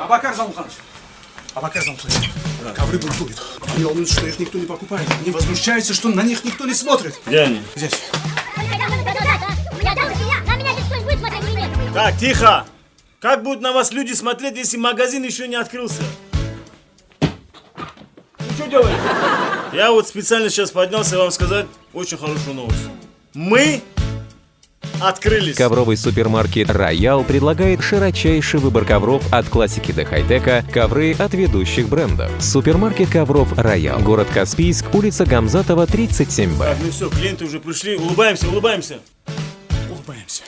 Абакар Замуханович. Абакар Замуханович. Ковры бунтуют. Они волнуются, что их никто не покупает. Они возмущаются, что на них никто не смотрит. Где они? Здесь. На меня здесь кто-нибудь будет смотреть или нет? Так, тихо! Как будут на вас люди смотреть, если магазин еще не открылся? Ну что делаете? Я вот специально сейчас поднялся вам сказать очень хорошую новость. Мы открылись. Ковровый супермаркет «Роял» предлагает широчайший выбор ковров от классики до хай-тека, ковры от ведущих брендов. Супермаркет ковров «Роял», город Каспийск, улица Гамзатова, 37Б. Так, ну все, клиенты уже пришли. Улыбаемся, улыбаемся. Улыбаемся.